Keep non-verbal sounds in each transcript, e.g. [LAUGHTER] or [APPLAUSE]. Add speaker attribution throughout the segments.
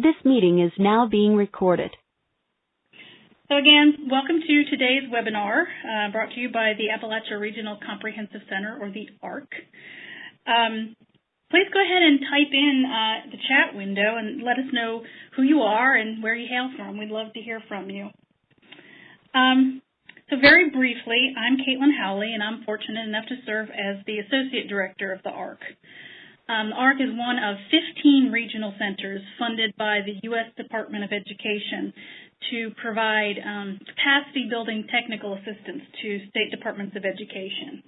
Speaker 1: This meeting is now being recorded.
Speaker 2: So again, welcome to today's webinar uh, brought to you by the Appalachia Regional Comprehensive Center, or the ARC. Um, please go ahead and type in uh, the chat window and let us know who you are and where you hail from. We'd love to hear from you. Um, so very briefly, I'm Caitlin Howley, and I'm fortunate enough to serve as the Associate Director of the ARC. Um, ARC is one of 15 regional centers funded by the U.S. Department of Education to provide um, capacity building technical assistance to state departments of education.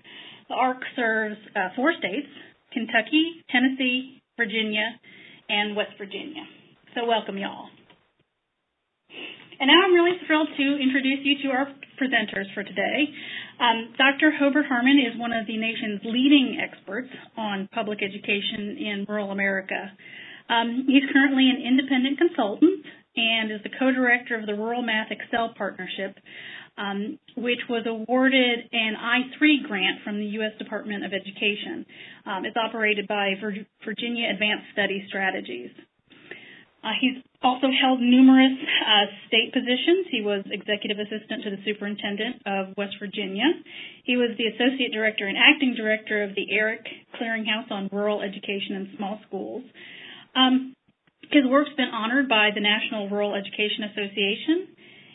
Speaker 2: The ARC serves uh, four states, Kentucky, Tennessee, Virginia, and West Virginia. So welcome y'all. And now I'm really thrilled to introduce you to our presenters for today. Um, Dr. Hobart Harmon is one of the nation's leading experts on public education in rural America. Um, he's currently an independent consultant and is the co-director of the Rural Math Excel Partnership, um, which was awarded an I-3 grant from the U.S. Department of Education. Um, it's operated by Virginia Advanced Study Strategies. Uh, he's also held numerous uh, state positions. He was executive assistant to the superintendent of West Virginia. He was the associate director and acting director of the ERIC Clearinghouse on Rural Education and Small Schools. Um, his work's been honored by the National Rural Education Association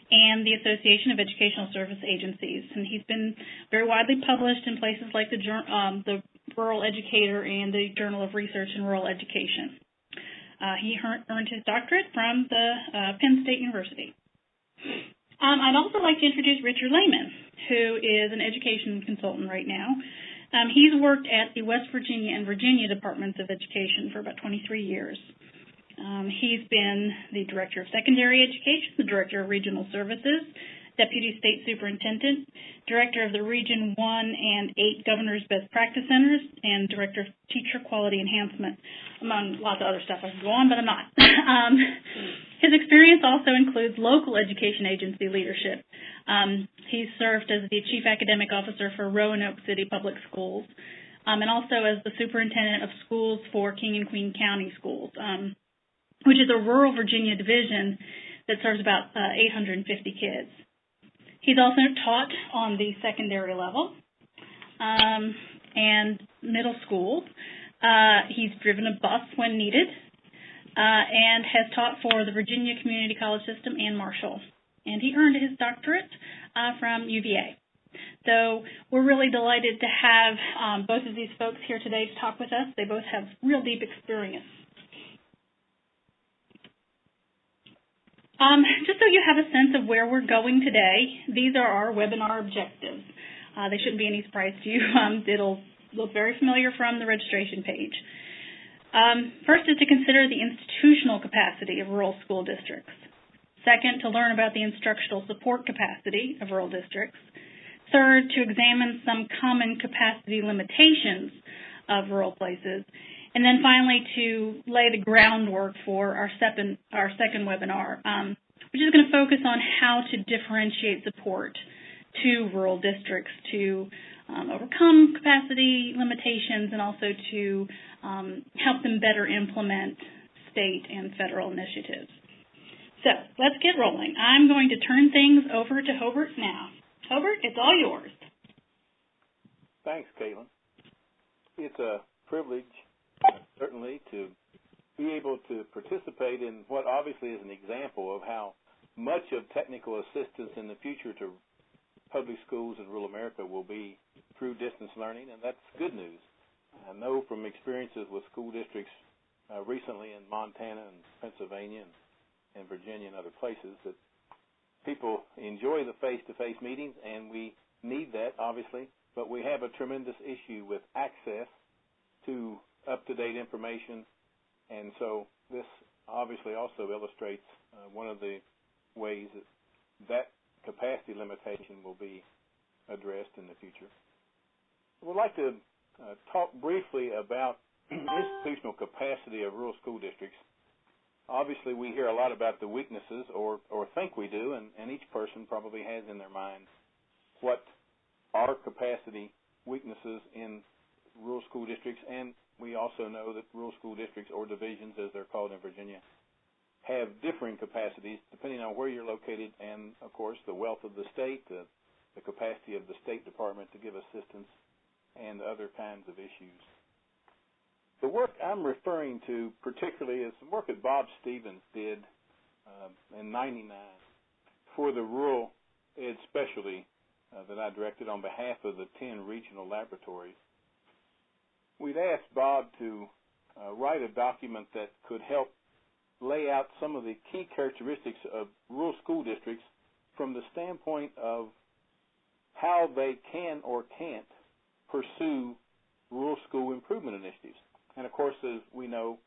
Speaker 2: and the Association of Educational Service Agencies, and he's been very widely published in places like the, um, the Rural Educator and the Journal of Research in Rural Education. Uh, he earned his doctorate from the uh, Penn State University. Um, I'd also like to introduce Richard Lehman, who is an education consultant right now. Um, he's worked at the West Virginia and Virginia Departments of Education for about 23 years. Um, he's been the Director of Secondary Education, the Director of Regional Services, Deputy State Superintendent, Director of the Region 1 and 8 Governor's Best Practice Centers, and Director of Teacher Quality Enhancement, among lots of other stuff. I could go on, but I'm not. [LAUGHS] um, his experience also includes local education agency leadership. Um, he's served as the Chief Academic Officer for Roanoke City Public Schools, um, and also as the Superintendent of Schools for King and Queen County Schools, um, which is a rural Virginia division that serves about uh, 850 kids. He's also taught on the secondary level um, and middle school. Uh, he's driven a bus when needed uh, and has taught for the Virginia Community College System and Marshall. And he earned his doctorate uh, from UVA. So we're really delighted to have um, both of these folks here today to talk with us. They both have real deep experience Um, just so you have a sense of where we're going today, these are our webinar objectives. Uh, they shouldn't be any surprise to you. [LAUGHS] Um, it'll look very familiar from the registration page. Um, first is to consider the institutional capacity of rural school districts. Second, to learn about the instructional support capacity of rural districts. Third, to examine some common capacity limitations of rural places. And then finally, to lay the groundwork for our second, our second webinar, um, which is going to focus on how to differentiate support to rural districts to um, overcome capacity limitations and also to um, help them better implement state and federal initiatives. So let's get rolling. I'm going to turn things over to Hobart now. Hobart, it's all yours.
Speaker 3: Thanks, Caitlin. It's a privilege certainly to be able to participate in what obviously is an example of how much of technical assistance in the future to public schools in rural America will be through distance learning, and that's good news. I know from experiences with school districts uh, recently in Montana and Pennsylvania and, and Virginia and other places that people enjoy the face-to-face meetings, and we need that, obviously, but we have a tremendous issue with access to up-to-date information. And so this obviously also illustrates uh, one of the ways that that capacity limitation will be addressed in the future. Would like to uh, talk briefly about [CLEARS THROAT] institutional capacity of rural school districts. Obviously, we hear a lot about the weaknesses, or, or think we do, and, and each person probably has in their mind what are capacity weaknesses in rural school districts and we also know that rural school districts, or divisions as they're called in Virginia, have differing capacities depending on where you're located and, of course, the wealth of the state, the, the capacity of the State Department to give assistance, and other kinds of issues. The work I'm referring to particularly is some work that Bob Stephens did uh, in 99 for the rural ed specialty uh, that I directed on behalf of the 10 regional laboratories. We'd asked Bob to uh, write a document that could help lay out some of the key characteristics of rural school districts from the standpoint of how they can or can't pursue rural school improvement initiatives. And of course, as we know,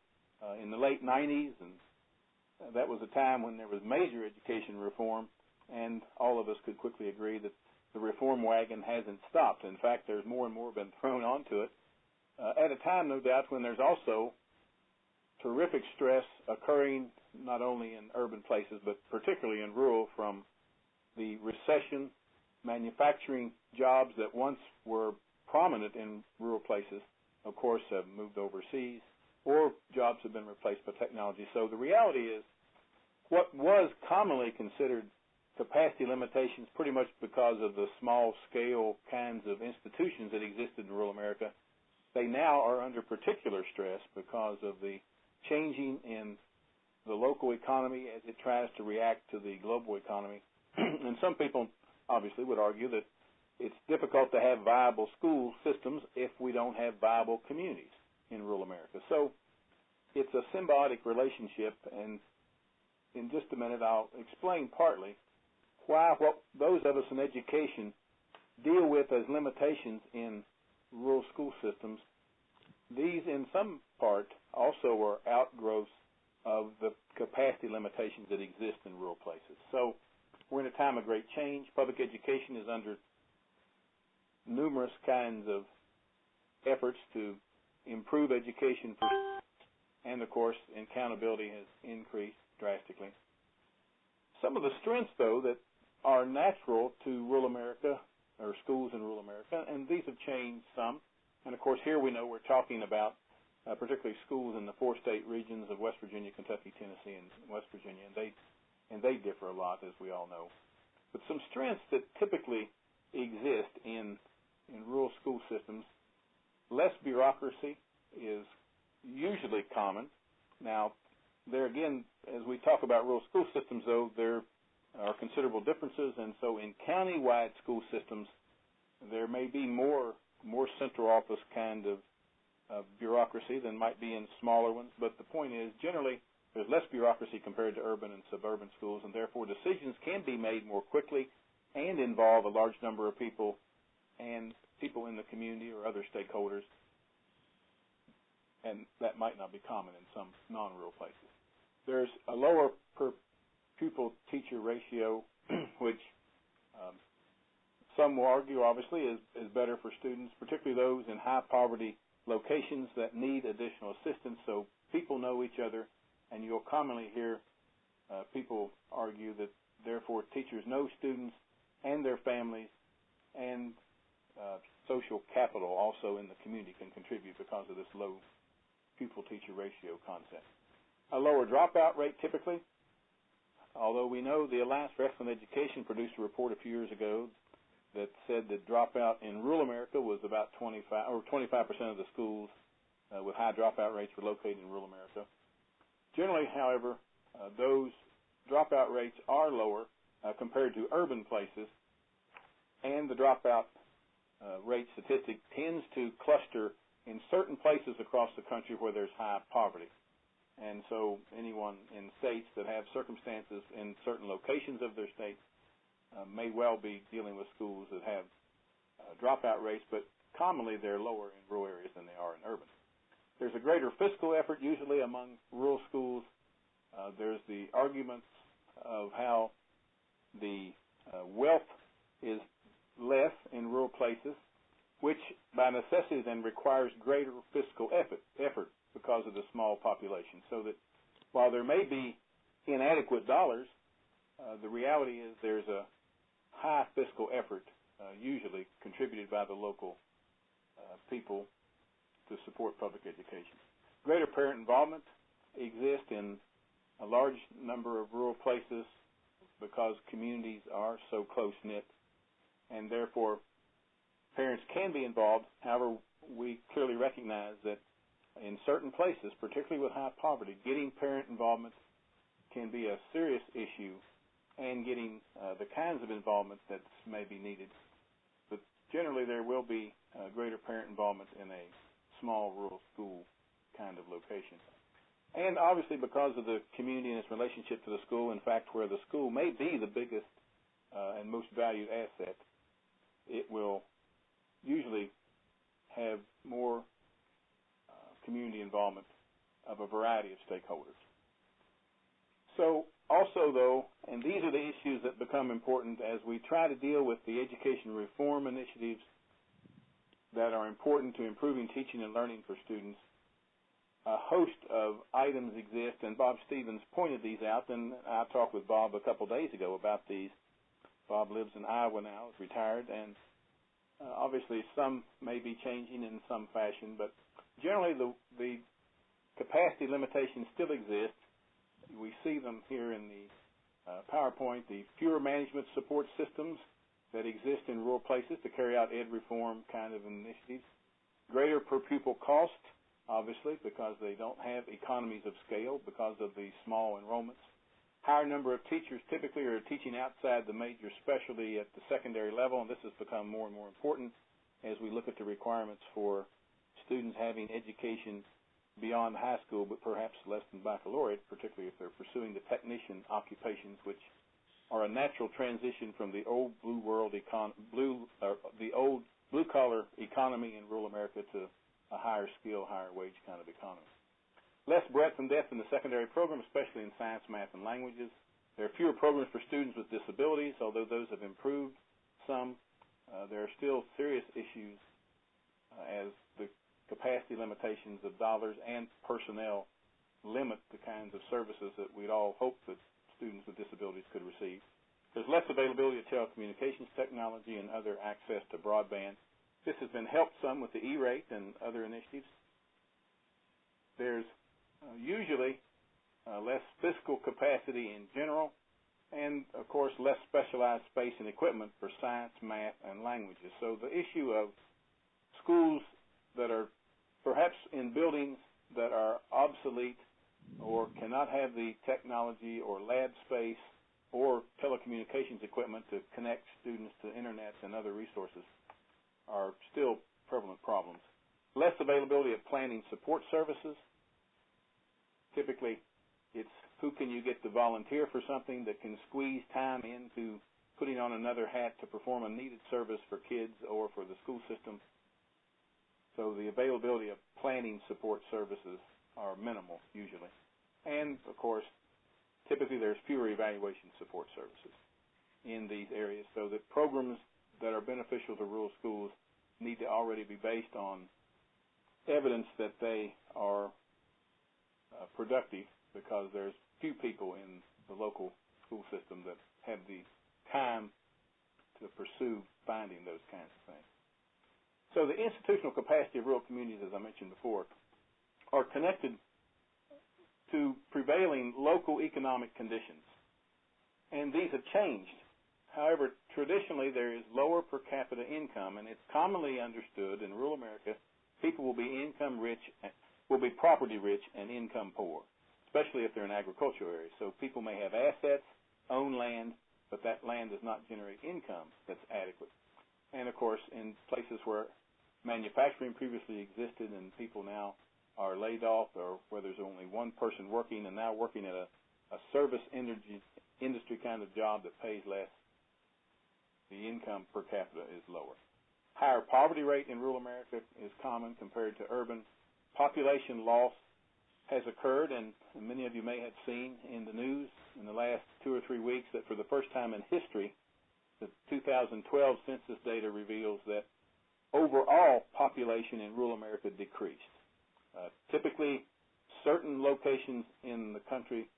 Speaker 3: uh, in the late 90s, and that was a time when there was major education reform, and all of us could quickly agree that the reform wagon hasn't stopped. In fact, there's more and more been thrown onto it uh, at a time, no doubt, when there's also terrific stress occurring not only in urban places but particularly in rural from the recession, manufacturing jobs that once were prominent in rural places, of course, have moved overseas, or jobs have been replaced by technology. So the reality is, what was commonly considered capacity limitations, pretty much because of the small scale kinds of institutions that existed in rural America, they now are under particular stress because of the changing in the local economy as it tries to react to the global economy. [CLEARS THROAT] and some people obviously would argue that it's difficult to have viable school systems if we don't have viable communities in rural America. So it's a symbiotic relationship, and in just a minute I'll explain partly why what those of us in education deal with as limitations in rural school systems. These, in some part, also are outgrowths of the capacity limitations that exist in rural places. So we're in a time of great change. Public education is under numerous kinds of efforts to improve education for and of course accountability has increased drastically. Some of the strengths though that are natural to rural America or schools in rural America and these have changed some and of course here we know we're talking about uh, particularly schools in the four state regions of West Virginia, Kentucky, Tennessee, and West Virginia, and they and they differ a lot, as we all know. But some strengths that typically exist in in rural school systems, less bureaucracy is usually common. Now, there again, as we talk about rural school systems, though, there are considerable differences, and so in county-wide school systems, there may be more more central office kind of bureaucracy than might be in smaller ones. But the point is, generally, there's less bureaucracy compared to urban and suburban schools, and therefore decisions can be made more quickly and involve a large number of people and people in the community or other stakeholders. And that might not be common in some non-rural places. There's a lower per pupil teacher ratio, [CLEARS THROAT] which um, some will argue obviously is, is better for students, particularly those in high poverty locations that need additional assistance so people know each other, and you'll commonly hear uh, people argue that therefore teachers know students and their families, and uh, social capital also in the community can contribute because of this low pupil teacher ratio concept. A lower dropout rate typically, although we know the Alliance for Excellent Education produced a report a few years ago that said that dropout in rural America was about 25 or 25 percent of the schools uh, with high dropout rates were located in rural America. Generally, however, uh, those dropout rates are lower uh, compared to urban places, and the dropout uh, rate statistic tends to cluster in certain places across the country where there's high poverty. And so anyone in states that have circumstances in certain locations of their state uh, may well be dealing with schools that have uh, dropout rates, but commonly they're lower in rural areas than they are in urban. There's a greater fiscal effort usually among rural schools. Uh, there's the arguments of how the uh, wealth is less in rural places, which by necessity then requires greater fiscal effort, effort because of the small population. So that while there may be inadequate dollars, uh, the reality is there's a high fiscal effort, uh, usually contributed by the local uh, people to support public education. Greater parent involvement exists in a large number of rural places because communities are so close knit, and therefore parents can be involved. However, we clearly recognize that in certain places, particularly with high poverty, getting parent involvement can be a serious issue, and getting uh, the kinds of involvement that may be needed. But generally, there will be uh, greater parent involvement in a small rural school kind of location. And obviously, because of the community and its relationship to the school, in fact, where the school may be the biggest uh, and most valued asset, it will usually have more uh, community involvement of a variety of stakeholders. So, also, though, and these are the issues that become important as we try to deal with the education reform initiatives that are important to improving teaching and learning for students a host of items exist, and Bob Stephens pointed these out. And I talked with Bob a couple days ago about these. Bob lives in Iowa now, is retired, and uh, obviously some may be changing in some fashion, but generally the the capacity limitations still exist. We see them here in the uh, PowerPoint. The fewer management support systems that exist in rural places to carry out ed reform kind of initiatives. Greater per pupil cost obviously, because they don't have economies of scale because of the small enrollments. Higher number of teachers typically are teaching outside the major specialty at the secondary level, and this has become more and more important as we look at the requirements for students having education beyond high school, but perhaps less than baccalaureate, particularly if they're pursuing the technician occupations, which are a natural transition from the old blue world econ blue uh, the old blue collar economy in rural America to a higher skill, higher wage kind of economy. Less breadth and depth in the secondary program, especially in science, math, and languages. There are fewer programs for students with disabilities, although those have improved some. Uh, there are still serious issues uh, as the capacity limitations of dollars and personnel limit the kinds of services that we'd all hope that students with disabilities could receive. There's less availability of telecommunications technology and other access to broadband this has been helped some with the E-rate and other initiatives. There's uh, usually uh, less fiscal capacity in general, and of course less specialized space and equipment for science, math, and languages. So the issue of schools that are perhaps in buildings that are obsolete or cannot have the technology or lab space or telecommunications equipment to connect students to internet and other resources are still prevalent problems. Less availability of planning support services. Typically, it's who can you get to volunteer for something that can squeeze time into putting on another hat to perform a needed service for kids or for the school system. So the availability of planning support services are minimal usually. And of course, typically there's fewer evaluation support services in these areas so that programs that are beneficial to rural schools need to already be based on evidence that they are uh, productive because there's few people in the local school system that have the time to pursue finding those kinds of things. So the institutional capacity of rural communities, as I mentioned before, are connected to prevailing local economic conditions. And these have changed However, traditionally there is lower per capita income, and it's commonly understood in rural America people will be income rich, will be property rich and income poor, especially if they're in agricultural areas. So people may have assets, own land, but that land does not generate income that's adequate. And of course, in places where manufacturing previously existed and people now are laid off, or where there's only one person working and now working at a, a service energy, industry kind of job that pays less, the income per capita is lower. Higher poverty rate in rural America is common compared to urban. Population loss has occurred, and many of you may have seen in the news in the last two or three weeks that for the first time in history, the 2012 census data reveals that overall population in rural America decreased. Uh, typically, certain locations in the country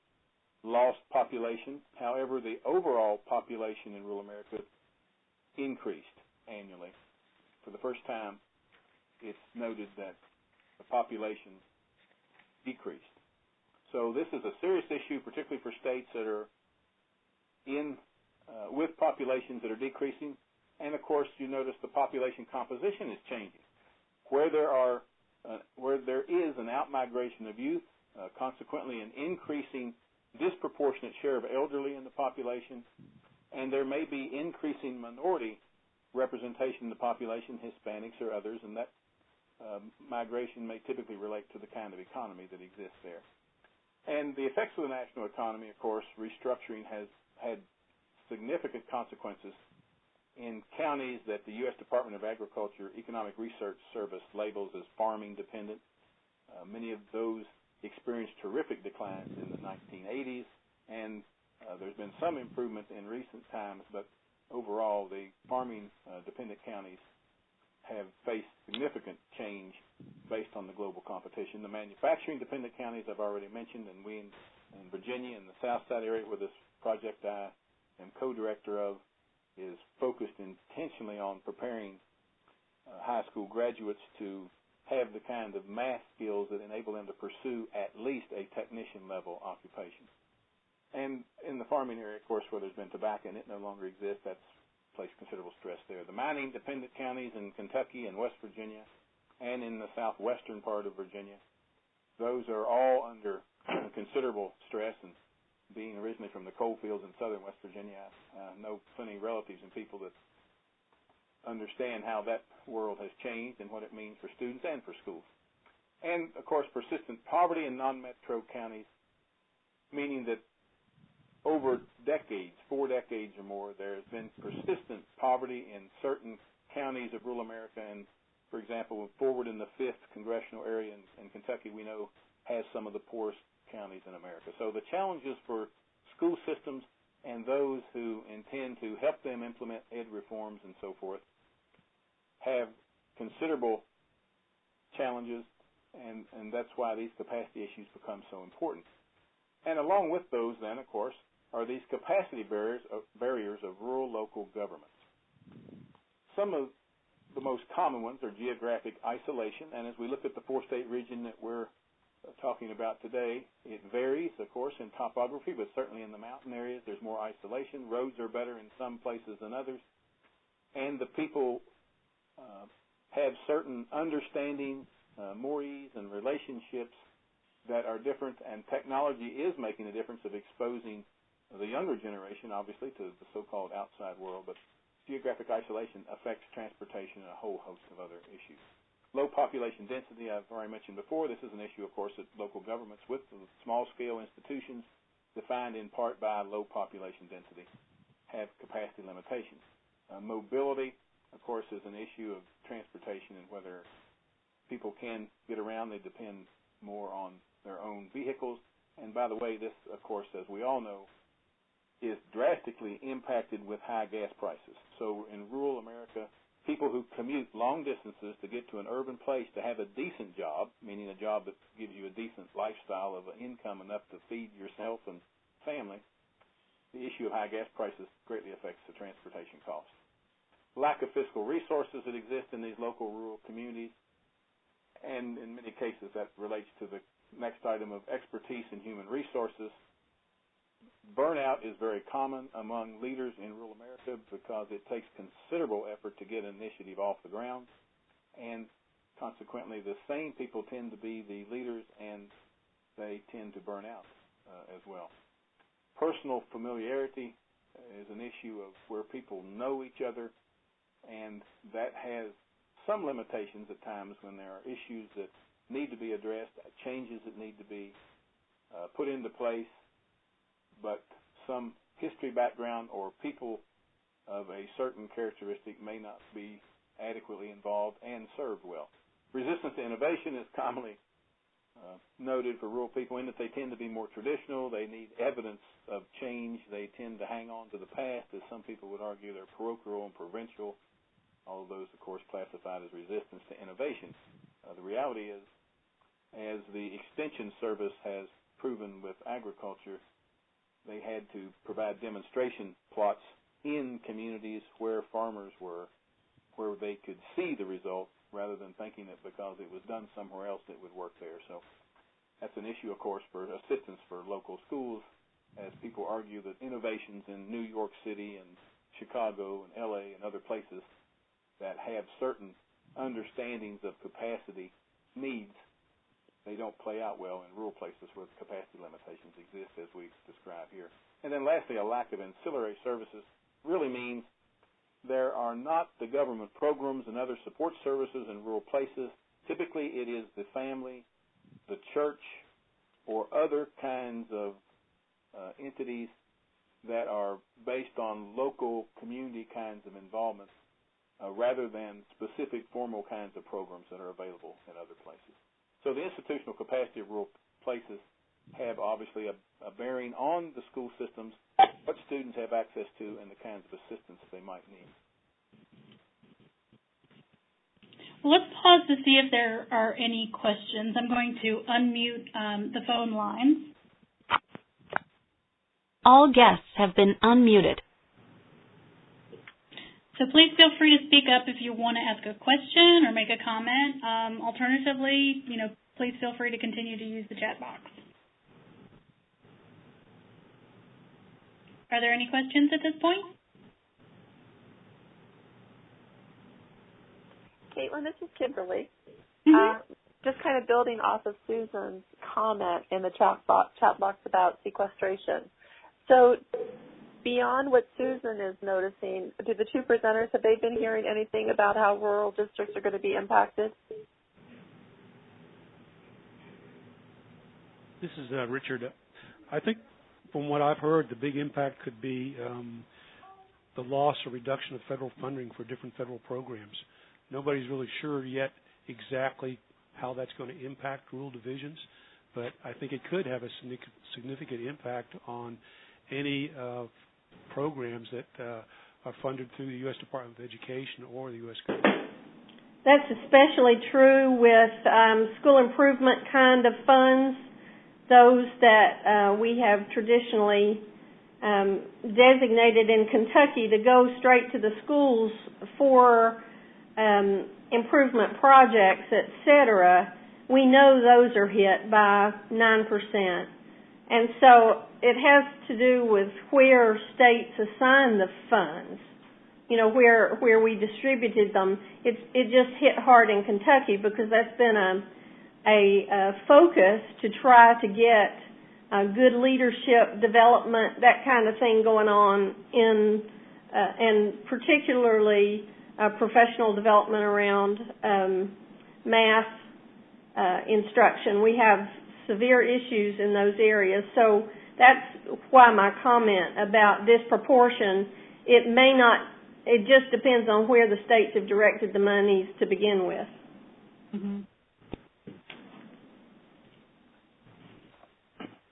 Speaker 3: lost population. However, the overall population in rural America increased annually. For the first time, it's noted that the population decreased. So this is a serious issue, particularly for states that are in uh, with populations that are decreasing, and of course, you notice the population composition is changing. Where there are uh, where there is an outmigration of youth, uh, consequently an increasing disproportionate share of elderly in the population, and there may be increasing minority representation in the population, Hispanics or others, and that uh, migration may typically relate to the kind of economy that exists there. And the effects of the national economy, of course, restructuring has had significant consequences in counties that the U.S. Department of Agriculture Economic Research Service labels as farming dependent. Uh, many of those experienced terrific declines in the 1980s, and uh, there's been some improvement in recent times, but overall, the farming uh, dependent counties have faced significant change based on the global competition. The manufacturing dependent counties I've already mentioned, and we in, in Virginia in the South Side area where this project I am co-director of is focused intentionally on preparing uh, high school graduates to have the kind of math skills that enable them to pursue at least a technician level occupation. And in the farming area, of course, where there's been tobacco and it no longer exists, that's placed considerable stress there. The mining dependent counties in Kentucky and West Virginia and in the southwestern part of Virginia, those are all under [CLEARS THROAT] considerable stress and being originally from the coal fields in southern West Virginia, uh, I know plenty of relatives and people that understand how that world has changed and what it means for students and for schools. And of course, persistent poverty in non-metro counties, meaning that over decades, four decades or more, there has been persistent poverty in certain counties of rural America. And for example, forward in the fifth congressional area in, in Kentucky, we know has some of the poorest counties in America. So the challenges for school systems and those who intend to help them implement ed reforms and so forth have considerable challenges, and, and that's why these capacity issues become so important. And along with those, then, of course, are these capacity barriers of, barriers of rural local governments. Some of the most common ones are geographic isolation, and as we look at the four-state region that we're talking about today, it varies, of course, in topography, but certainly in the mountain areas, there's more isolation. Roads are better in some places than others, and the people uh, have certain understanding, uh, mores, and relationships that are different, and technology is making a difference of exposing the younger generation, obviously, to the so-called outside world, but geographic isolation affects transportation and a whole host of other issues. Low population density, I've already mentioned before. This is an issue, of course, that local governments with the small-scale institutions, defined in part by low population density, have capacity limitations. Uh, mobility, of course, is an issue of transportation and whether people can get around. They depend more on their own vehicles. And by the way, this, of course, as we all know, is drastically impacted with high gas prices. So in rural America, people who commute long distances to get to an urban place to have a decent job, meaning a job that gives you a decent lifestyle of income enough to feed yourself and family, the issue of high gas prices greatly affects the transportation costs. Lack of fiscal resources that exist in these local rural communities, and in many cases that relates to the next item of expertise in human resources burnout is very common among leaders in rural America because it takes considerable effort to get an initiative off the ground, and consequently, the same people tend to be the leaders, and they tend to burn out uh, as well. Personal familiarity is an issue of where people know each other, and that has some limitations at times when there are issues that need to be addressed, changes that need to be uh, put into place but some history background or people of a certain characteristic may not be adequately involved and served well. Resistance to innovation is commonly uh, noted for rural people in that they tend to be more traditional. They need evidence of change. They tend to hang on to the past, as some people would argue. They're parochial and provincial. All of those, of course, classified as resistance to innovation. Uh, the reality is, as the Extension Service has proven with agriculture, they had to provide demonstration plots in communities where farmers were, where they could see the result rather than thinking that because it was done somewhere else it would work there. So that's an issue, of course, for assistance for local schools, as people argue that innovations in New York City and Chicago and LA and other places that have certain understandings of capacity needs, they don't play out well in rural places where the capacity limitations exist as we describe here. And then lastly, a lack of ancillary services really means there are not the government programs and other support services in rural places. Typically, it is the family, the church, or other kinds of uh, entities that are based on local community kinds of involvement uh, rather than specific formal kinds of programs that are available in other places. So the institutional capacity of rural places have obviously a, a bearing on the school systems, what students have access to, and the kinds of assistance they might need.
Speaker 2: Well, let's pause to see if there are any questions. I'm going to unmute um, the phone lines.
Speaker 1: All guests have been unmuted.
Speaker 2: So please feel free to speak up if you want to ask a question or make a comment. Um, alternatively, you know, please feel free to continue to use the chat box. Are there any questions at this point?
Speaker 4: Caitlin, this is Kimberly.
Speaker 2: Mm-hmm.
Speaker 4: Uh, just kind of building off of Susan's comment in the chat box, chat box about sequestration. So beyond what Susan is noticing, do the two presenters, have they been hearing anything about how rural districts are going to be impacted?
Speaker 5: This is uh, Richard. I think from what I've heard, the big impact could be um, the loss or reduction of federal funding for different federal programs. Nobody's really sure yet exactly how that's going to impact rural divisions, but I think it could have a significant impact on any uh, programs that uh, are funded through the U.S. Department of Education or the U.S. government.
Speaker 6: That's especially true with um, school improvement kind of funds, those that uh, we have traditionally um, designated in Kentucky to go straight to the schools for um, improvement projects, et cetera. We know those are hit by 9%. And so it has to do with where states assign the funds. You know, where where we distributed them. It it just hit hard in Kentucky because that's been a a, a focus to try to get uh, good leadership development, that kind of thing going on in, uh, and particularly uh, professional development around um, math uh, instruction. We have severe issues in those areas. So that's why my comment about disproportion, it may not, it just depends on where the states have directed the monies to begin with.
Speaker 2: Mm-hmm.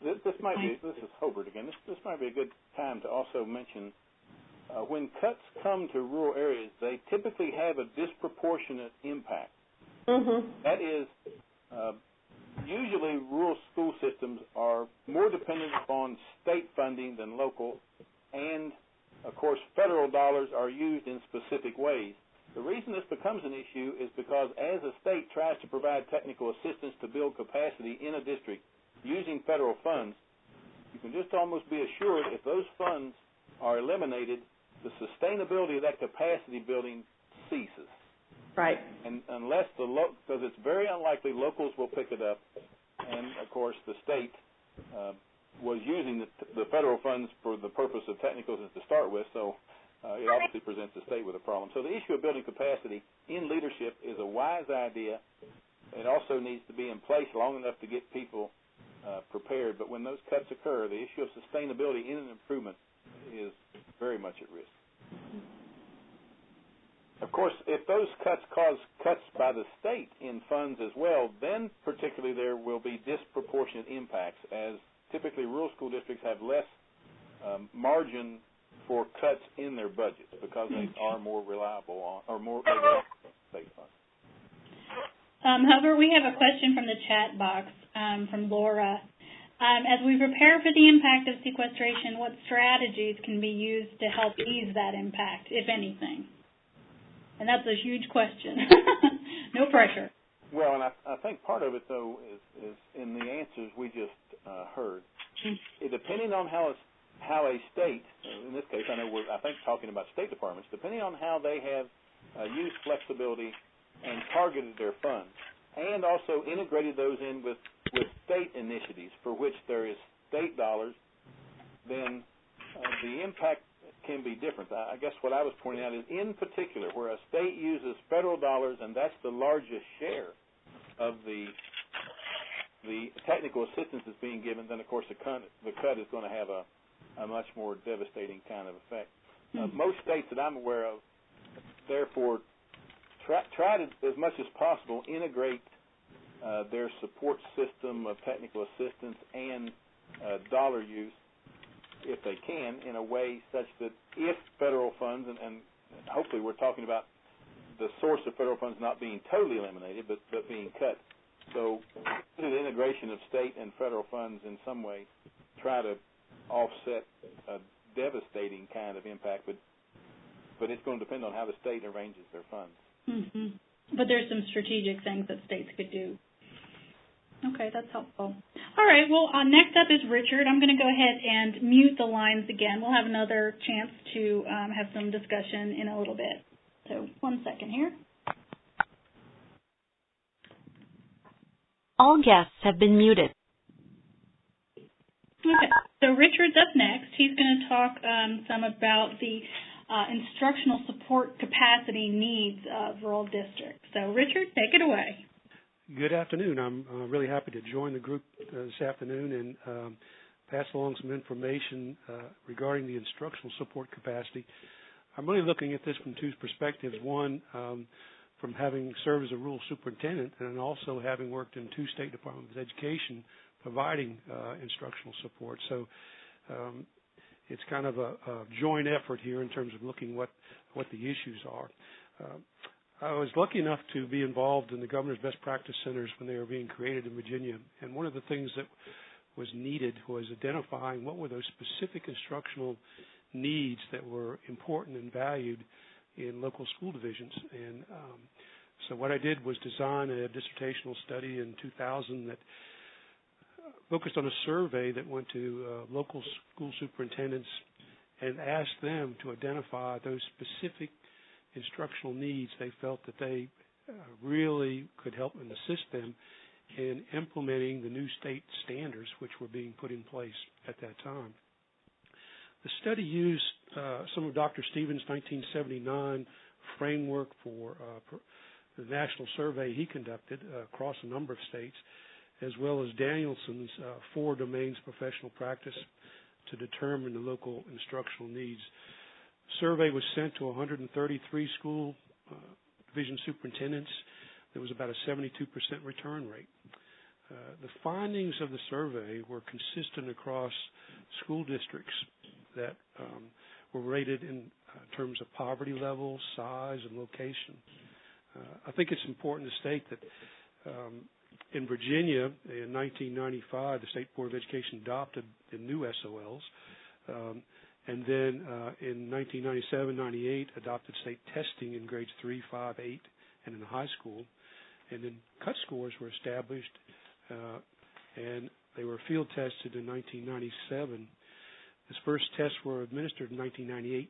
Speaker 3: This, this might be, this is Hobart again, this, this might be a good time to also mention uh, when cuts come to rural areas, they typically have a disproportionate impact.
Speaker 6: Mm-hmm.
Speaker 3: That is, uh, usually rural school systems are more dependent upon state funding than local, and of course, federal dollars are used in specific ways. The reason this becomes an issue is because as a state tries to provide technical assistance to build capacity in a district using federal funds, you can just almost be assured if those funds are eliminated, the sustainability of that capacity building ceases.
Speaker 6: Right.
Speaker 3: And unless the because it's very unlikely locals will pick it up, and of course the state uh, was using the, the federal funds for the purpose of technicals to start with, so uh, it obviously presents the state with a problem. So the issue of building capacity in leadership is a wise idea. It also needs to be in place long enough to get people uh, prepared. But when those cuts occur, the issue of sustainability in an improvement is very much at risk. Of course, if those cuts cause cuts by the state in funds as well, then particularly there will be disproportionate impacts as typically rural school districts have less um, margin for cuts in their budgets because they are more reliable on or more state funds.
Speaker 2: Um, however, we have a question from the chat box um, from Laura. Um, as we prepare for the impact of sequestration, what strategies can be used to help ease that impact, if anything? And that's a huge question. [LAUGHS] no pressure.
Speaker 3: Well, and I, I think part of it though is, is in the answers we just uh, heard. It, depending on how a, how a state, in this case, I know we're I think talking about state departments, depending on how they have uh, used flexibility and targeted their funds, and also integrated those in with with state initiatives for which there is state dollars, then uh, the impact can be different. I guess what I was pointing out is, in particular, where a state uses federal dollars and that's the largest share of the the technical assistance that's being given, then of course the cut, the cut is going to have a, a much more devastating kind of effect. Uh,
Speaker 2: Mm-hmm.
Speaker 3: most states that I'm aware of, therefore, try, try to, as much as possible, integrate uh, their support system of technical assistance and uh, dollar use, if they can, in a way such that if federal funds, and, and hopefully we're talking about the source of federal funds not being totally eliminated, but, but being cut. So the integration of state and federal funds in some way try to offset a devastating kind of impact, but but it's going to depend on how the state arranges their funds.
Speaker 2: hmm But there's some strategic things that states could do. Okay, that's helpful. All right, well, uh, next up is Richard. I'm going to go ahead and mute the lines again. We'll have another chance to um, have some discussion in a little bit. So, one second here.
Speaker 1: All guests have been muted.
Speaker 2: Okay, so Richard's up next. He's going to talk um, some about the uh, instructional support capacity needs of rural districts. So, Richard, take it away.
Speaker 5: Good afternoon. I'm uh, really happy to join the group uh, this afternoon and um, pass along some information uh, regarding the instructional support capacity. I'm really looking at this from two perspectives. One, um, from having served as a rural superintendent and also having worked in two state departments of education providing uh, instructional support. So um, it's kind of a, a, joint effort here in terms of looking what what the issues are. I was lucky enough to be involved in the governor's best practice centers when they were being created in Virginia, and one of the things that was needed was identifying what were those specific instructional needs that were important and valued in local school divisions. And um, so what I did was design a dissertational study in 2000 that focused on a survey that went to uh, local school superintendents and asked them to identify those specific instructional needs they felt that they uh, really could help and assist them in implementing the new state standards which were being put in place at that time. The study used uh, some of Dr. Stephens' 1979 framework for uh, the national survey he conducted uh, across a number of states, as well as Danielson's uh, four domains professional practice to determine the local instructional needs. Survey was sent to 133 school uh, division superintendents. There was about a 72% return rate. Uh, the findings of the survey were consistent across school districts that um, were rated in uh, terms of poverty level, size, and location. Uh, I think it's important to state that um, in Virginia in 1995, the State Board of Education adopted the new SOLs. Um, and then uh, in 1997-98 adopted state testing in grades 3, 5, 8, and in the high school. And then cut scores were established, uh, and they were field tested in 1997. His first tests were administered in 1998-97,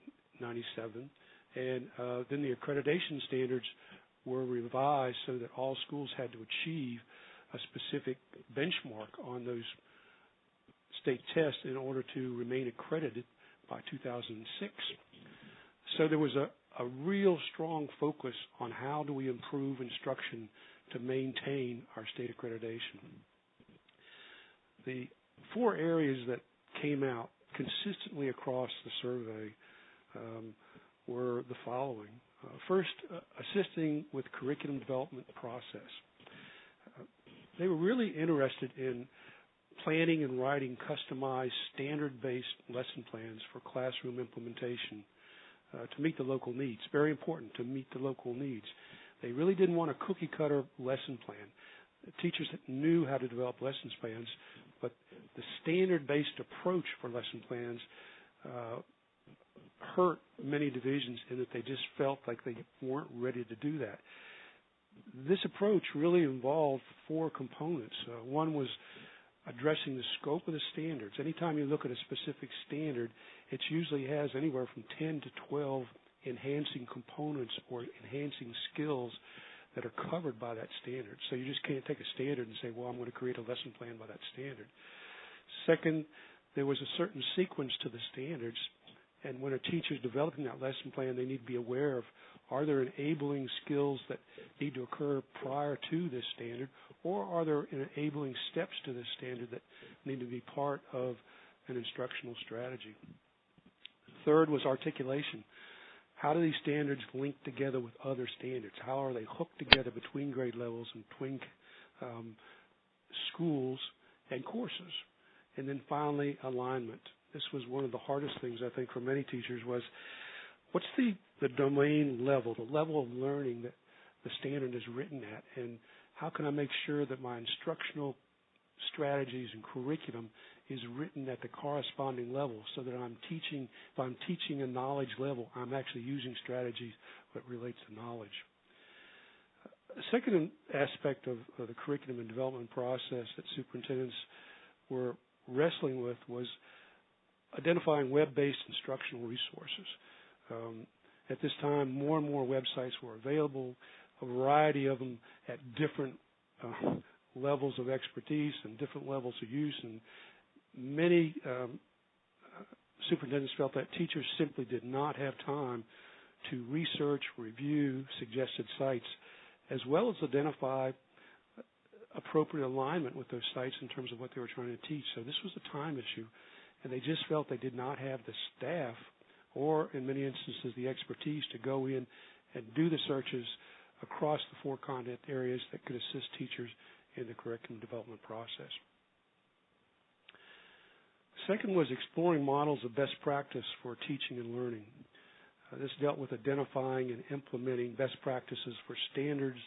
Speaker 5: and uh, then the accreditation standards were revised so that all schools had to achieve a specific benchmark on those state tests in order to remain accredited by 2006. So there was a, a real strong focus on how do we improve instruction to maintain our state accreditation. The four areas that came out consistently across the survey um, were the following. Uh, first, uh, assisting with curriculum development process. Uh, they were really interested in planning and writing customized standard-based lesson plans for classroom implementation uh, to meet the local needs. Very important to meet the local needs. They really didn't want a cookie-cutter lesson plan. The teachers that knew how to develop lesson plans, but the standard-based approach for lesson plans uh, hurt many divisions in that they just felt like they weren't ready to do that. this approach really involved four components. Uh, one was addressing the scope of the standards. Anytime you look at a specific standard, it usually has anywhere from 10 to 12 enhancing components or enhancing skills that are covered by that standard. So you just can't take a standard and say, well, I'm going to create a lesson plan by that standard. Second, there was a certain sequence to the standards, and when a teacher is developing that lesson plan, they need to be aware of are there enabling skills that need to occur prior to this standard, or are there enabling steps to this standard that need to be part of an instructional strategy? Third was articulation. How do these standards link together with other standards? How are they hooked together between grade levels and between um, schools and courses? And then finally, alignment. This was one of the hardest things I think for many teachers was what's the, the domain level, the level of learning that the standard is written at, and how can I make sure that my instructional strategies and curriculum is written at the corresponding level so that I'm teaching, if I'm teaching a knowledge level, I'm actually using strategies that relates to knowledge. A second aspect of, of the curriculum and development process that superintendents were wrestling with was identifying web-based instructional resources. Um, at this time, more and more websites were available, a variety of them at different uh, levels of expertise and different levels of use, and many um, superintendents felt that teachers simply did not have time to research, review suggested sites, as well as identify appropriate alignment with those sites in terms of what they were trying to teach. So this was a time issue, and they just felt they did not have the staff or, in many instances, the expertise to go in and do the searches across the four content areas that could assist teachers in the curriculum development process. Second was exploring models of best practice for teaching and learning. Uh, this dealt with identifying and implementing best practices for standards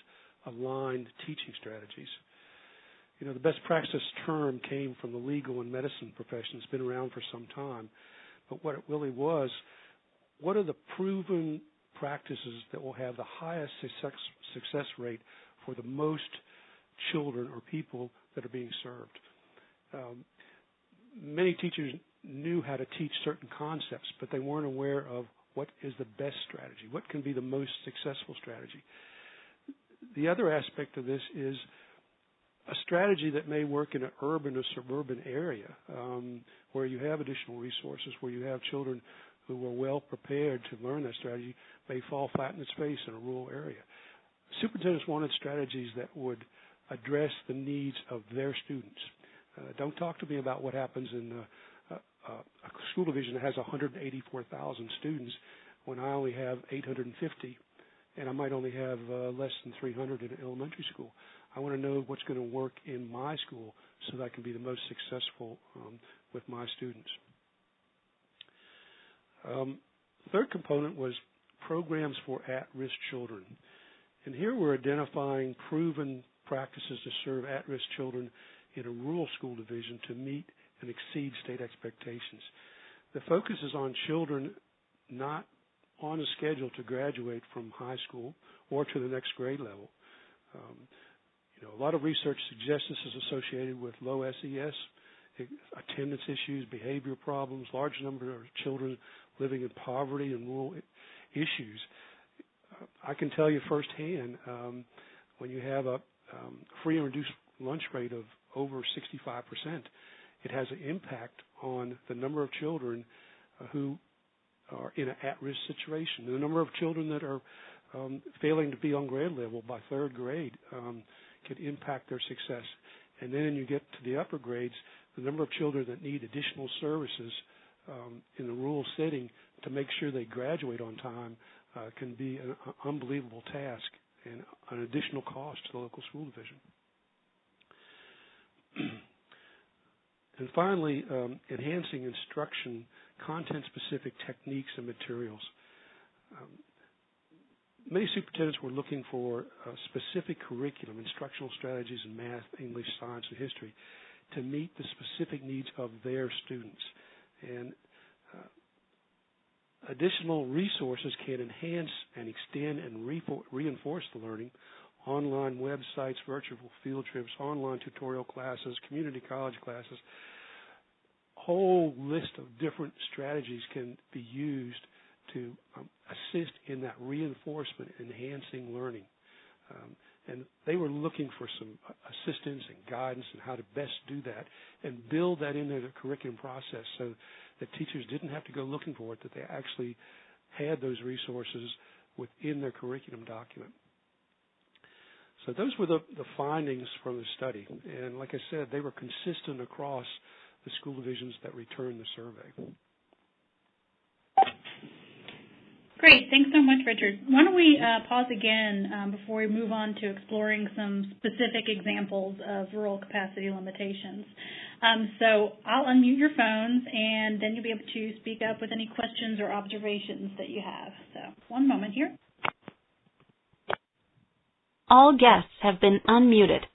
Speaker 5: aligned teaching strategies. You know, the best practice term came from the legal and medicine profession. It's been around for some time. But what it really was, what are the proven practices that will have the highest success, success rate for the most children or people that are being served? Um, many teachers knew how to teach certain concepts, but they weren't aware of what is the best strategy, what can be the most successful strategy. The other aspect of this is a strategy that may work in an urban or suburban area um, where you have additional resources, where you have children who are well prepared to learn that strategy, may fall flat in its face in a rural area. Superintendents wanted strategies that would address the needs of their students. Uh, don't talk to me about what happens in uh, uh, a school division that has 184,000 students when I only have 850 and I might only have uh, less than 300 in an elementary school. I want to know what's going to work in my school so that I can be the most successful um, with my students. Um, third component was programs for at-risk children. And here we're identifying proven practices to serve at-risk children in a rural school division to meet and exceed state expectations. The focus is on children not on a schedule to graduate from high school or to the next grade level. Um, you know, a lot of research suggests this is associated with low SES, attendance issues, behavior problems, large number of children living in poverty and rural issues. I can tell you firsthand um, when you have a um, free and reduced lunch rate of over 65%, it has an impact on the number of children uh, who are in an at-risk situation. The number of children that are um, failing to be on grade level by third grade um, can impact their success. And then you get to the upper grades, the number of children that need additional services um, in the rural setting to make sure they graduate on time uh, can be an unbelievable task and an additional cost to the local school division. [CLEARS THROAT] and finally, um, enhancing instruction, content-specific techniques and materials. Um, many superintendents were looking for specific curriculum, instructional strategies in math, English, science, and history to meet the specific needs of their students. And uh, additional resources can enhance and extend and re- reinforce the learning online websites, virtual field trips, online tutorial classes, community college classes. Whole list of different strategies can be used to um, assist in that reinforcement, enhancing learning. Um, and they were looking for some assistance and guidance and how to best do that and build that into the curriculum process so that teachers didn't have to go looking for it, that they actually had those resources within their curriculum document. So those were the, the findings from the study. And like I said, they were consistent across the school divisions that returned the survey.
Speaker 2: Great. Thanks so much, Richard. Why don't we uh, pause again um, before we move on to exploring some specific examples of rural capacity limitations. Um, so I'll unmute your phones, and then you'll be able to speak up with any questions or observations that you have. So one moment here.
Speaker 1: All guests have been unmuted.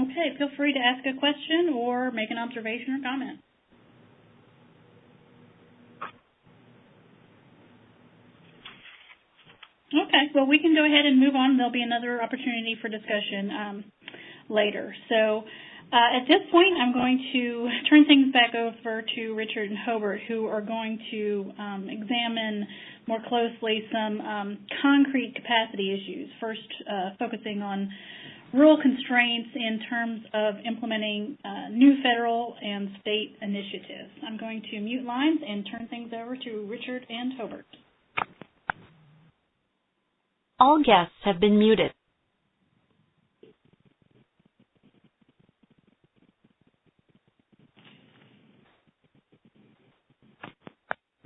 Speaker 2: Okay, feel free to ask a question or make an observation or comment. Okay, well, we can go ahead and move on. There'll be another opportunity for discussion um, later. So uh, at this point, I'm going to turn things back over to Richard and Hobart, who are going to um, examine more closely some um, concrete capacity issues, first uh, focusing on rural constraints in terms of implementing uh, new federal and state initiatives. I'm going to mute lines and turn things over to Richard and Hobart.
Speaker 1: All guests have been muted.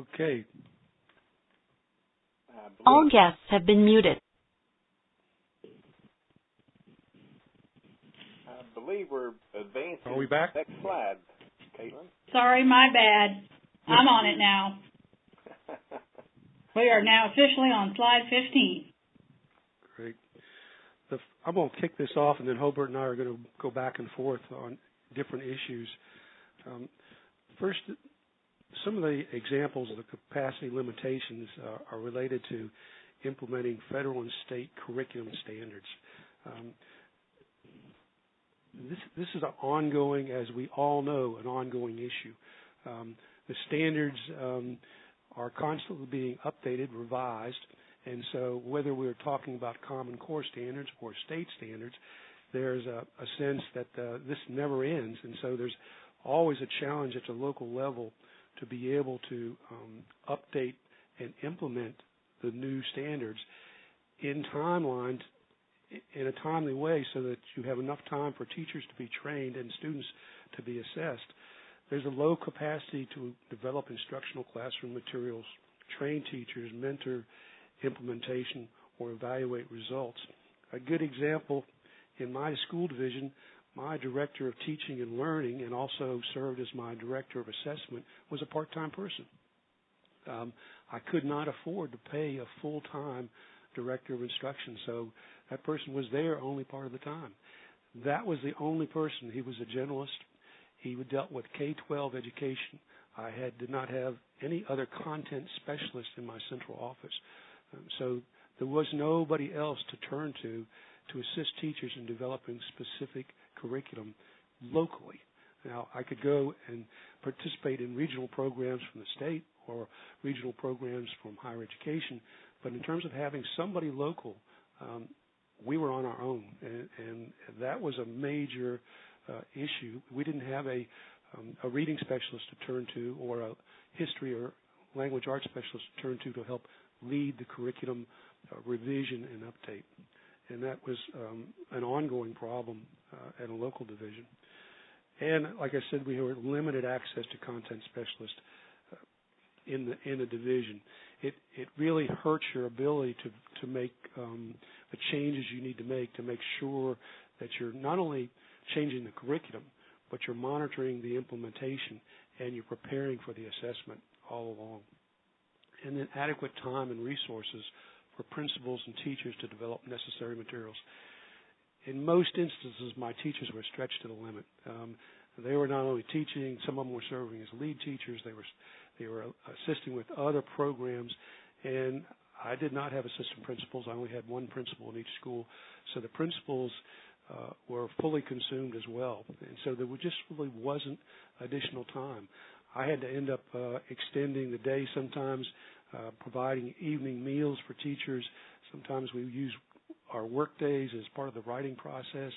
Speaker 5: Okay.
Speaker 1: All guests have been muted.
Speaker 3: I believe we're advancing.
Speaker 5: Are we back?
Speaker 3: Next slide, Caitlin.
Speaker 2: Sorry, my bad. I'm on it now. [LAUGHS] We are now officially on slide 15.
Speaker 5: The, I'm going to kick this off, and then Hobart and I are going to go back and forth on different issues. Um, first, some of the examples of the capacity limitations uh, are related to implementing federal and state curriculum standards. Um, this, this is an ongoing, as we all know, an ongoing issue. Um, the standards um, are constantly being updated, revised, and so whether we're talking about Common Core standards or state standards, there's a, a sense that uh, this never ends, and so there's always a challenge at the local level to be able to um, update and implement the new standards in timelines in a timely way so that you have enough time for teachers to be trained and students to be assessed. There's a low capacity to develop instructional classroom materials, train teachers, mentor implementation, or evaluate results. A good example in my school division, my director of teaching and learning, and also served as my director of assessment, was a part-time person. Um, I could not afford to pay a full-time director of instruction, so that person was there only part of the time. That was the only person. He was a generalist. He dealt with K-12 education. I had did not have any other content specialist in my central office, so there was nobody else to turn to to assist teachers in developing specific curriculum locally. Now, I could go and participate in regional programs from the state or regional programs from higher education, but in terms of having somebody local, um, we were on our own, and, and that was a major uh, issue. We didn't have a um, a reading specialist to turn to, or a history or language arts specialist to turn to to help lead the curriculum uh, revision and update and that was um, an ongoing problem uh, at a local division. And like I said, we had limited access to content specialists uh, in the division. It it really hurts your ability to to make um, the changes you need to make to make sure that you're not only changing the curriculum, but you're monitoring the implementation and you're preparing for the assessment all along. And then adequate time and resources for principals and teachers to develop necessary materials. In most instances, my teachers were stretched to the limit. Um, they were not only teaching; some of them were serving as lead teachers. They were they were assisting with other programs, and I did not have assistant principals. I only had one principal in each school, so the principals uh, were fully consumed as well, and so there just really wasn't additional time. I had to end up uh, extending the day sometimes, uh, providing evening meals for teachers. Sometimes we use our work days as part of the writing process.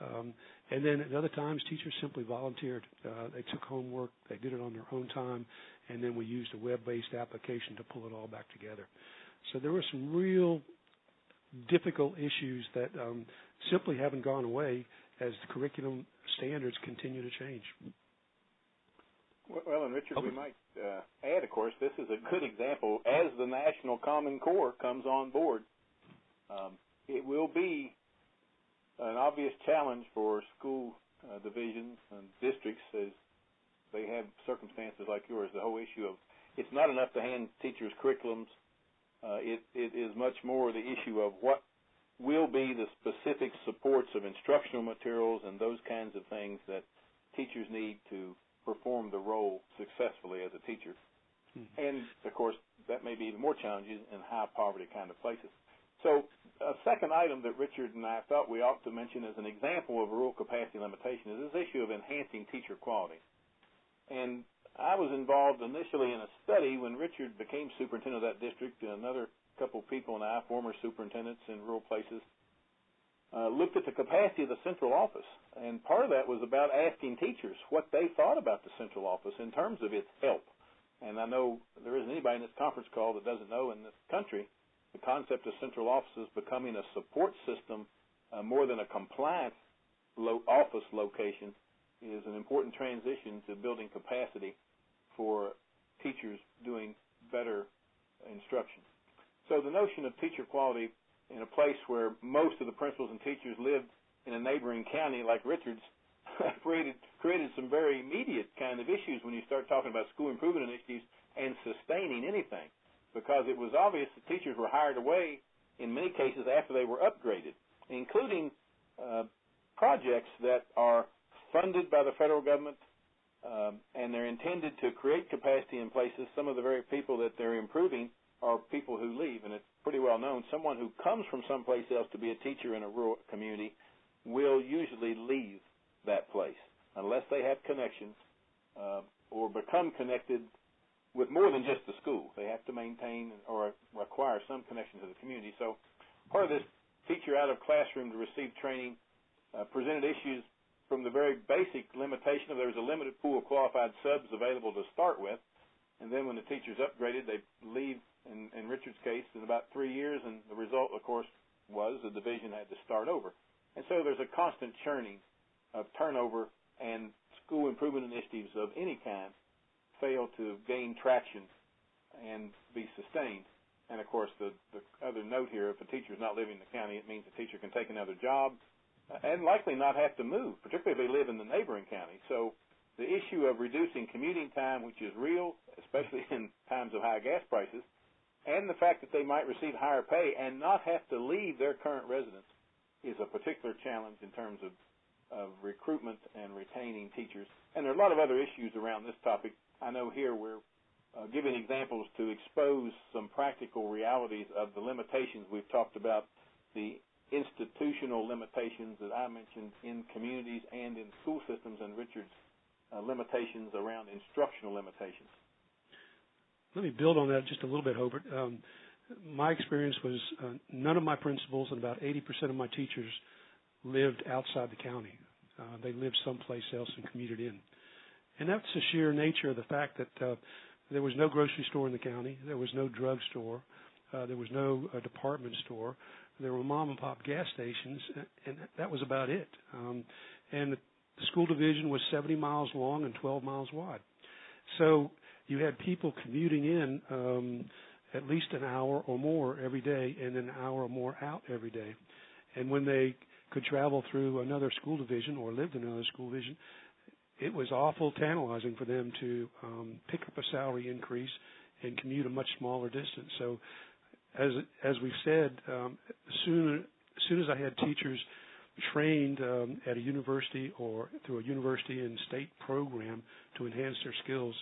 Speaker 5: Um, and then at other times, teachers simply volunteered. Uh, they took homework, they did it on their own time, and then we used a web-based application to pull it all back together. So there were some real difficult issues that um, simply haven't gone away as the curriculum standards continue to change.
Speaker 3: Well, and Richard, we might uh, add, of course, this is a good example as the National Common Core comes on board. Um, it will be an obvious challenge for school uh, divisions and districts as they have circumstances like yours. The whole issue of it's not enough to hand teachers curriculums. Uh, it, it is much more the issue of what will be the specific supports of instructional materials and those kinds of things that teachers need to perform the role successfully as a teacher. Hmm. And of course, that may be even more challenging in high poverty kind of places. So, a second item that Richard and I thought we ought to mention as an example of rural capacity limitation is this issue of enhancing teacher quality. And I was involved initially in a study when Richard became superintendent of that district, and another couple of people and I, former superintendents in rural places, uh, looked at the capacity of the central office. And part of that was about asking teachers what they thought about the central office in terms of its help. And I know there isn't anybody in this conference call that doesn't know in this country the concept of central offices becoming a support system uh, more than a compliance lo- office location is an important transition to building capacity for teachers doing better instruction. So the notion of teacher quality in a place where most of the principals and teachers lived in a neighboring county like Richards [LAUGHS] created created some very immediate kind of issues when you start talking about school improvement initiatives and sustaining anything because it was obvious the teachers were hired away in many cases after they were upgraded, including uh, projects that are funded by the federal government um, and they're intended to create capacity in places. Some of the very people that they're improving are people who leave, and it's pretty well known. Someone who comes from someplace else to be a teacher in a rural community will usually leave that place unless they have connections uh, or become connected with more than just the school. They have to maintain or require some connection to the community. So part of this teacher out of classroom to receive training uh, presented issues from the very basic limitation of there was a limited pool of qualified subs available to start with, and then when the teachers upgraded, they leave. In, in Richard's case, in about three years, and the result, of course, was the division had to start over. And so there's a constant churning of turnover and school improvement initiatives of any kind fail to gain traction and be sustained. And of course, the, the other note here, if a teacher is not living in the county, it means the teacher can take another job and likely not have to move, particularly if they live in the neighboring county. So the issue of reducing commuting time, which is real, especially [LAUGHS] in times of high gas prices, and the fact that they might receive higher pay and not have to leave their current residence is a particular challenge in terms of, of recruitment and retaining teachers. And there are a lot of other issues around this topic I know here we're uh, giving examples to expose some practical realities of the limitations we've talked about, the institutional limitations that I mentioned in communities and in school systems, and Richard's uh, limitations around instructional limitations.
Speaker 5: Let me build on that just a little bit, Hobart. Um, my experience was uh, none of my principals and about 80% of my teachers lived outside the county. Uh, they lived someplace else and commuted in. And that's the sheer nature of the fact that uh, there was no grocery store in the county, there was no drug store, uh, there was no uh, department store, there were mom and pop gas stations, and that was about it. Um, and the school division was 70 miles long and 12 miles wide. So you had people commuting in um, at least an hour or more every day, and an hour or more out every day. And when they could travel through another school division or lived in another school division, it was awful tantalizing for them to um, pick up a salary increase and commute a much smaller distance. So, as as we've said, um, soon as soon as I had teachers trained um, at a university or through a university and state program to enhance their skills,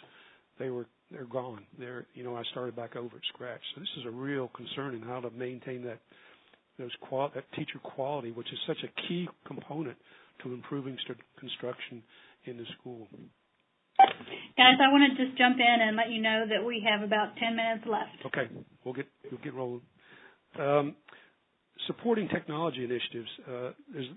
Speaker 5: they were they're gone. They're you know I started back over at scratch. So this is a real concern in how to maintain that those qual that teacher quality, which is such a key component to improving st- construction in the school.
Speaker 2: Guys, I want to just jump in and let you know that we have about 10 minutes left.
Speaker 5: Okay, we'll get we'll get rolling. Um, supporting technology initiatives. Uh, there's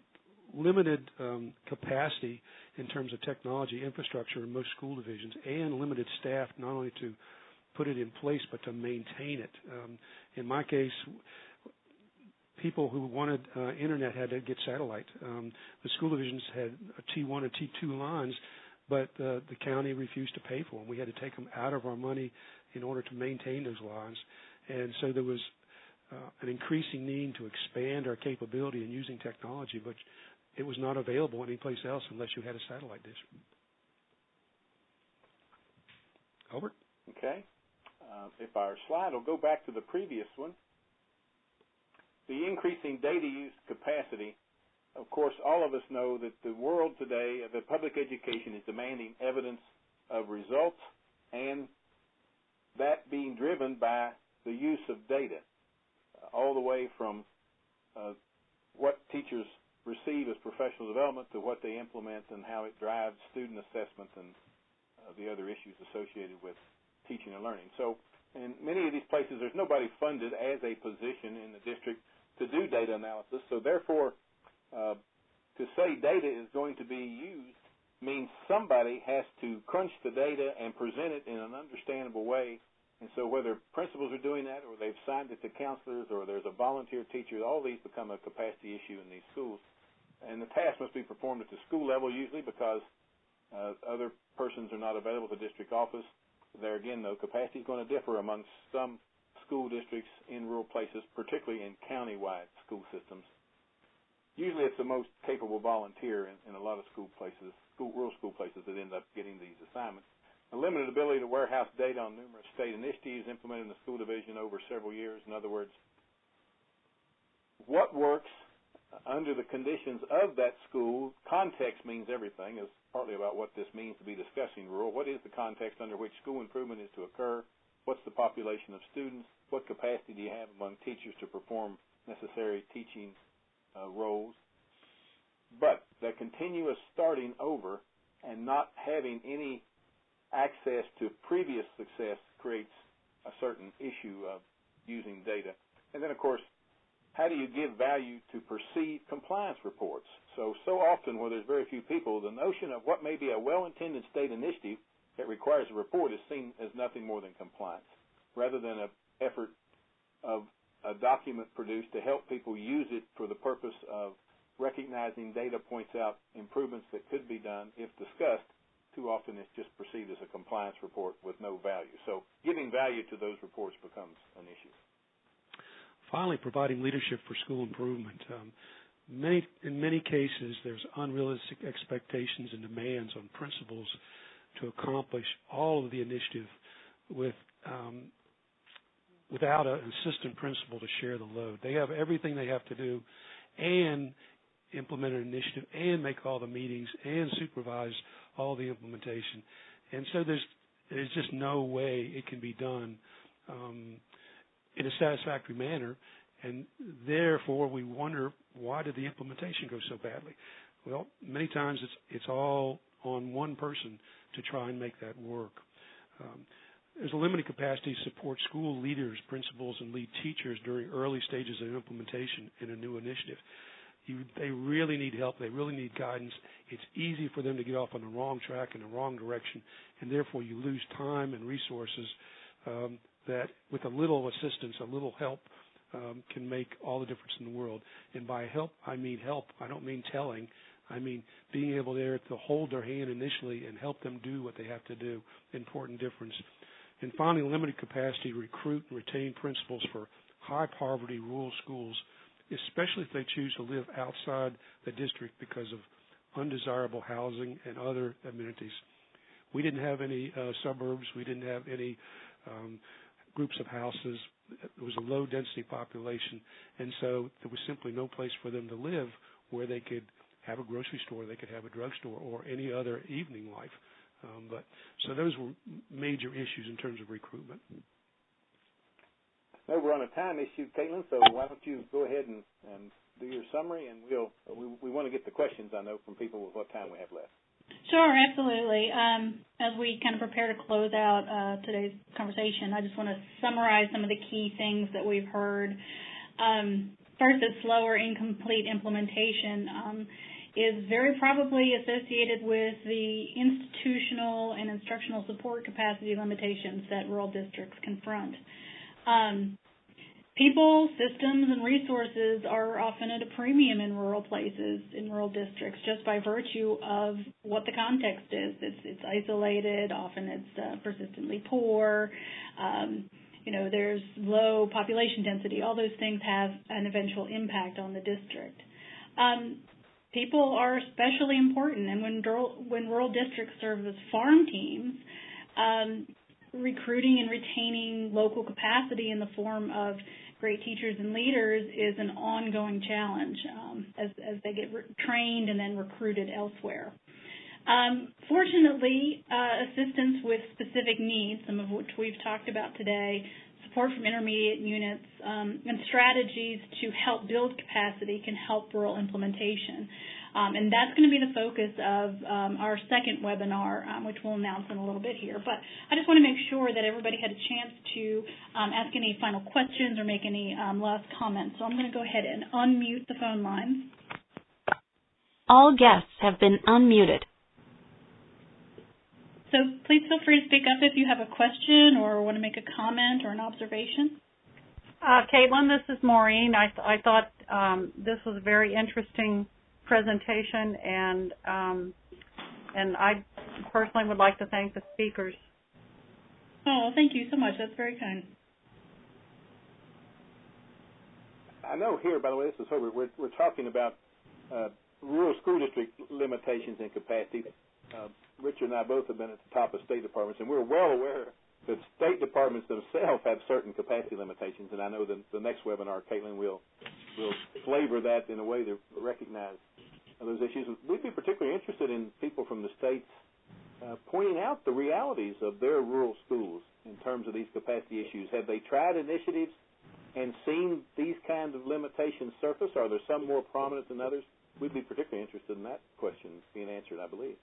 Speaker 5: limited um, capacity in terms of technology infrastructure in most school divisions, and limited staff not only to put it in place but to maintain it. Um, in my case, people who wanted uh, internet had to get satellite. Um, the school divisions had a T1 and T2 lines, but uh, the county refused to pay for them. We had to take them out of our money in order to maintain those lines, and so there was uh, an increasing need to expand our capability in using technology, but it was not available anyplace else unless you had a satellite dish. Hobart?
Speaker 3: Okay. Uh, if our slide will go back to the previous one, the increasing data use capacity, of course, all of us know that the world today, the public education is demanding evidence of results and that being driven by the use of data, all the way from uh, what teachers receive as professional development to what they implement and how it drives student assessment and uh, the other issues associated with teaching and learning. So in many of these places, there's nobody funded as a position in the district to do data analysis. So therefore, uh, to say data is going to be used means somebody has to crunch the data and present it in an understandable way. And so whether principals are doing that or they've signed it to counselors or there's a volunteer teacher, all these become a capacity issue in these schools and the task must be performed at the school level usually because uh, other persons are not available to district office. There again, though, capacity is going to differ amongst some school districts in rural places, particularly in county-wide school systems. Usually, it's the most capable volunteer in, in a lot of school places, school, rural school places, that end up getting these assignments. A limited ability to warehouse data on numerous state initiatives implemented in the school division over several years. In other words, what works under the conditions of that school, context means everything, is partly about what this means to be discussing rural. What is the context under which school improvement is to occur? What's the population of students? What capacity do you have among teachers to perform necessary teaching uh, roles? But the continuous starting over and not having any access to previous success creates a certain issue of using data. And then, of course, how do you give value to perceived compliance reports? So, so often where there's very few people, the notion of what may be a well-intended state initiative that requires a report is seen as nothing more than compliance, rather than an effort of a document produced to help people use it for the purpose of recognizing data points out improvements that could be done if discussed. Too often it's just perceived as a compliance report with no value. So giving value to those reports becomes an issue.
Speaker 5: Finally, providing leadership for school improvement. Um, many, in many cases, there's unrealistic expectations and demands on principals to accomplish all of the initiative with um, without an assistant principal to share the load. They have everything they have to do and implement an initiative and make all the meetings and supervise all the implementation. And so there's there's just no way it can be done um, in a satisfactory manner, and therefore we wonder why did the implementation go so badly? Well, many times it's it's all on one person to try and make that work. Um, there's a limited capacity to support school leaders, principals, and lead teachers during early stages of implementation in a new initiative. You, they really need help. They really need guidance. It's easy for them to get off on the wrong track in the wrong direction, and therefore you lose time and resources um, that with a little assistance, a little help, um, can make all the difference in the world. And by help, I mean help. I don't mean telling. I mean being able there to hold their hand initially and help them do what they have to do. Important difference. And finally, limited capacity recruit and retain principals for high poverty rural schools, especially if they choose to live outside the district because of undesirable housing and other amenities. We didn't have any uh, suburbs. We didn't have any um, groups of houses. It was a low density population, and so there was simply no place for them to live where they could have a grocery store, they could have a drugstore, or any other evening life. Um, but so those were major issues in terms of recruitment.
Speaker 3: No, we're on a time issue, Caitlin. So why don't you go ahead and, and do your summary, and we'll we, we want to get the questions I know from people with what time we have left.
Speaker 2: Sure, absolutely. Um, as we kind of prepare to close out uh, today's conversation, I just want to summarize some of the key things that we've heard. Um, first, that slower, incomplete implementation um, is very probably associated with the institutional and instructional support capacity limitations that rural districts confront. Um, people, systems, and resources are often at a premium in rural places, in rural districts, just by virtue of what the context is. It's, it's isolated, often it's uh, persistently poor. Um, you know, there's low population density. All those things have an eventual impact on the district. Um, people are especially important, and when rural, when rural districts serve as farm teams, um, recruiting and retaining local capacity in the form of great teachers and leaders is an ongoing challenge um, as, as they get re- trained and then recruited elsewhere. Um, fortunately, uh, assistance with specific needs, some of which we've talked about today, support from intermediate units, um, and strategies to help build capacity can help rural implementation. Um, and that's going to be the focus of um, our second webinar, um, which we'll announce in a little bit here. But I just want to make sure that everybody had a chance to um, ask any final questions or make any um, last comments. So I'm going to go ahead and unmute the phone lines.
Speaker 1: All guests have been unmuted.
Speaker 2: So please feel free to speak up if you have a question or want to make a comment or an observation.
Speaker 7: Uh, Caitlin, this is Maureen. I, th- I thought um, this was a very interesting presentation, and um, and I personally would like to thank the speakers.
Speaker 2: Oh, thank you so much. That's very kind.
Speaker 3: I know here, by the way, this is Hobart. We're, we're talking about uh, rural school district limitations and capacity. Uh, Richard and I both have been at the top of state departments, and we're well aware that state departments themselves have certain capacity limitations. And I know that the next webinar, Caitlin will will flavor that in a way to recognize those issues. We'd be particularly interested in people from the states uh, pointing out the realities of their rural schools in terms of these capacity issues. Have they tried initiatives and seen these kinds of limitations surface? Are there some more prominent than others? We'd be particularly interested in that question being answered, I believe.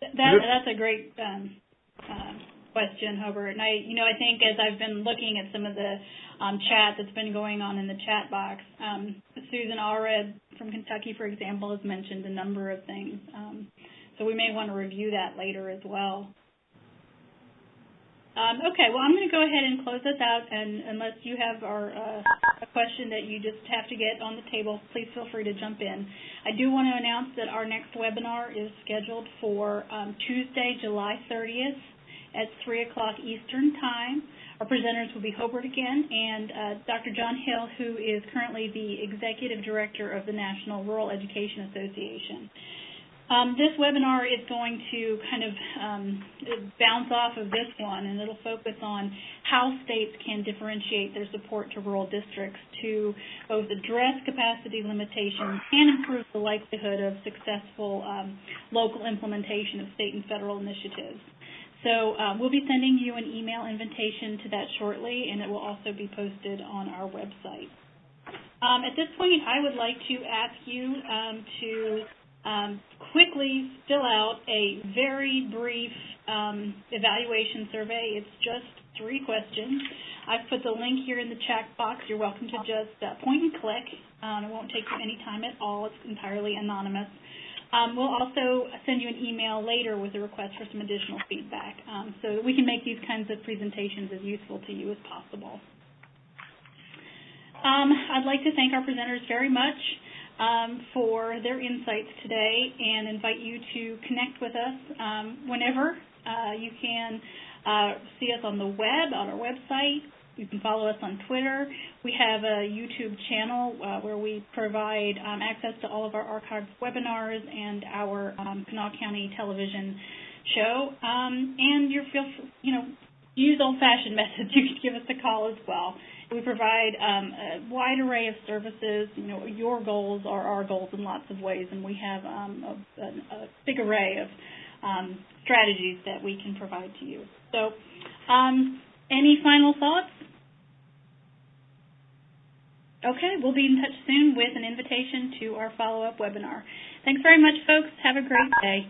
Speaker 2: That's a great um, uh, question, Hobart. And I, you know, I think as I've been looking at some of the um, chat that's been going on in the chat box, um, Susan Allred from Kentucky, for example, has mentioned a number of things. Um, so we may want to review that later as well. Um, okay, well, I'm going to go ahead and close this out, and unless you have our, uh, a question that you just have to get on the table, please feel free to jump in. I do want to announce that our next webinar is scheduled for um, Tuesday, July 30th at 3 o'clock Eastern Time. Our presenters will be Hobart again and uh, Dr. John Hill, who is currently the Executive Director of the National Rural Education Association. Um, this webinar is going to kind of um, bounce off of this one, and it'll focus on how states can differentiate their support to rural districts to both address capacity limitations and improve the likelihood of successful um, local implementation of state and federal initiatives. So um, we'll be sending you an email invitation to that shortly, and it will also be posted on our website. Um, at this point, I would like to ask you um, to um, quickly fill out a very brief um, evaluation survey. It's just three questions. I've put the link here in the chat box. You're welcome to just uh, point and click. Um, it won't take you any time at all. It's entirely anonymous. Um, we'll also send you an email later with a request for some additional feedback um, so that we can make these kinds of presentations as useful to you as possible. Um, I'd like to thank our presenters very much um, for their insights today and invite you to connect with us um, whenever. Uh, you can uh, see us on the web, on our website, you can follow us on Twitter. We have a YouTube channel uh, where we provide um, access to all of our archived webinars and our um, Kanawha County television show. Um, and you feel, you know, use old-fashioned [LAUGHS] methods. You can give us a call as well. We provide um, a wide array of services. You know, your goals are our goals in lots of ways, and we have um, a, a, big array of um, strategies that we can provide to you. So, um, any final thoughts? Okay, we'll be in touch soon with an invitation to our follow-up webinar. Thanks very much, folks. Have a great day.